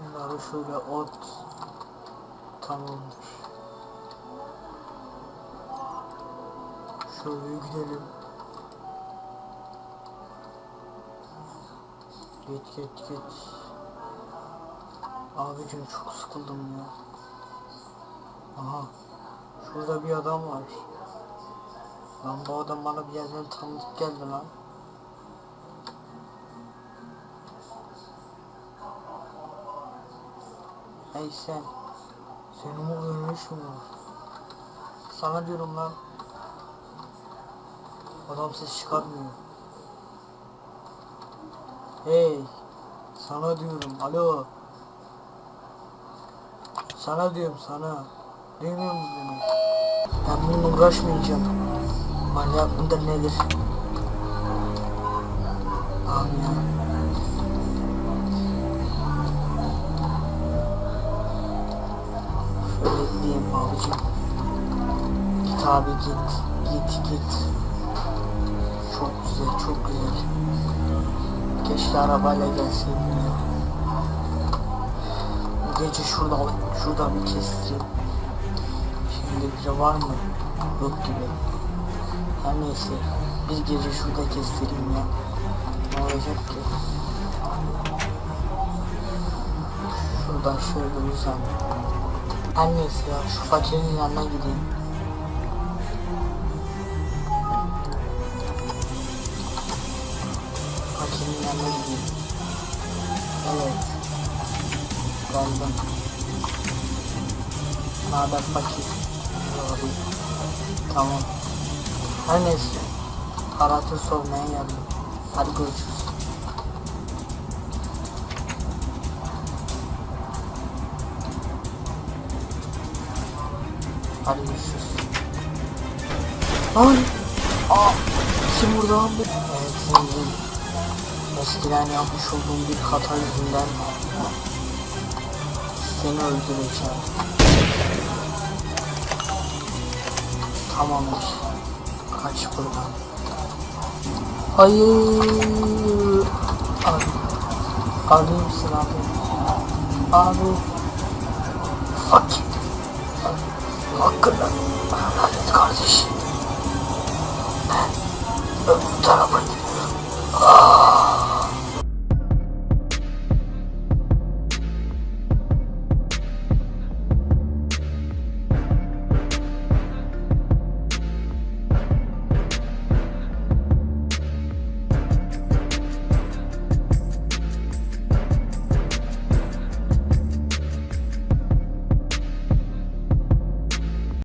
Sonra şöyle ot. Tamamdır. Şöyle gidelim. Git git git. Abicim çok sıkıldım ya. Aha. Şurada bir adam var. Lan bu adam bana bir yerden tanıdık geldi lan. Hey sen. O ölmüş mü? Sana diyorum lan. Adam ses çıkarmıyor. Hey. Sana diyorum. Alo. Sana diyorum sana. Duymuyor musun beni? Ben bununla uğraşmayacağım. Manyak mıdır nedir? Abi gideyim abicim. Git abi git. Git git. Çok güzel çok güzel. Keşke arabayla gelseydim ya. Gece şurada şurada bir kestireyim. Şimdi biri var mı? Yok gibi. Her neyse. Bir gece şurada kestireyim ya. Ne olacak ki? Şuradan şöyle uzan. Her neyse ya şu fakirin yanına gideyim. Fakirin yanına gideyim. Evet. Geldim. Naber fakir? Abi. Tamam. Her neyse. Haratı sormaya geldim. Hadi görüşürüz. Hadi görüşürüz. Lan! Aa! Kim vurdu lan bu? Evet zengin. Eskiden yapmış olduğum bir hata yüzünden seni öldüreceğim. Tamamdır. Kaç buradan. Hayır. Abi. Abi misin abi? Abi. Fuck. hakkında kardeş. Tarafın